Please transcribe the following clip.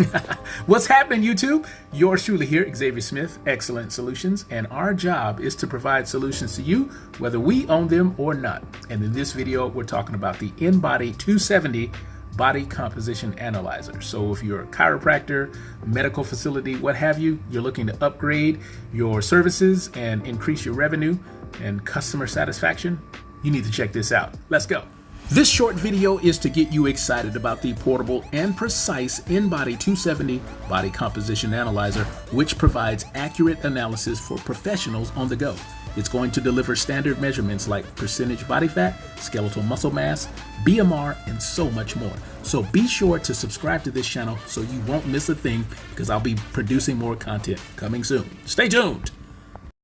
What's happening, YouTube? Yours truly here, Xavier Smith, Excellent Solutions, and our job is to provide solutions to you, whether we own them or not. And in this video, we're talking about the InBody 270 Body Composition Analyzer. So if you're a chiropractor, medical facility, what have you, you're looking to upgrade your services and increase your revenue and customer satisfaction, you need to check this out. Let's go. This short video is to get you excited about the portable and precise InBody 270 Body Composition Analyzer, which provides accurate analysis for professionals on the go. It's going to deliver standard measurements like percentage body fat, skeletal muscle mass, BMR, and so much more. So be sure to subscribe to this channel so you won't miss a thing because I'll be producing more content coming soon. Stay tuned!